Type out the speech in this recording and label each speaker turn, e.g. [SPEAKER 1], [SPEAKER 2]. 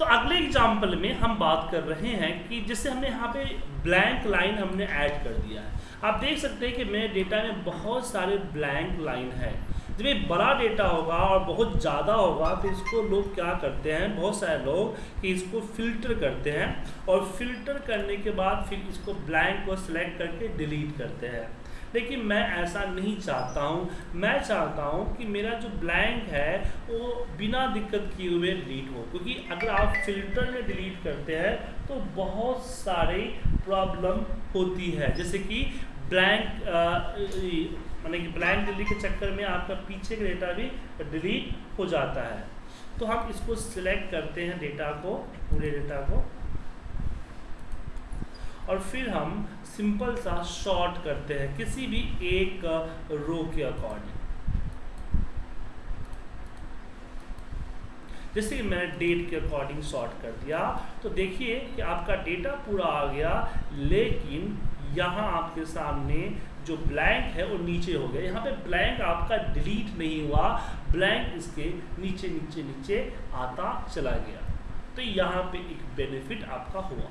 [SPEAKER 1] तो अगले एग्ज़ाम्पल में हम बात कर रहे हैं कि जिससे हमने यहाँ पे ब्लैंक लाइन हमने ऐड कर दिया है। आप देख सकते हैं कि मेरे डेटा में बहुत सारे ब्लैंक लाइन है। जब ये बड़ा डेटा होगा और बहुत ज़्यादा होगा तो इसको लोग क्या करते हैं? बहुत सारे लोग कि इसको फ़िल्टर करते हैं और फ़िल्टर करने के बाद फिर इसको ब्लैंक को सिलेक्ट करके डिलीट करते हैं। लेकिन मैं ऐसा नहीं चाहता हूँ। मैं चाहता हूँ कि मेरा जो ब्लैंक है, वो बिना दिक्कत किए हुए डिलीट हो। क्योंकि अगर आप फ़िल्टर में डिलीट करते हैं तो बहुत सारे प्रॉब्लम होती है। जैसे कि ब्लैंक माने कि ब्लैंक डिलीट के चक्कर में आपका पीछे का डेटा भी डिलीट हो जाता है। तो हम इसको सिलेक्ट करते हैं डेटा को, पूरे डेटा को। और फिर हम सिंपल सा शॉर्ट करते हैं, किसी भी एक रो के अकॉर्डिंग जैसे कि मैंने डेट के अकॉर्डिंग शॉर्ट कर दिया तो देखिए कि आपका डेटा पूरा आ गया, लेकिन यहाँ आपके सामने जो ब्लैंक है वो नीचे हो गया। यहाँ पे ब्लैंक आपका डिलीट नहीं हुआ ब्लैंक इसके नीचे नीचे नीचे आता चला गया। तो यहाँ पे एक बेनिफिट आपका हुआ।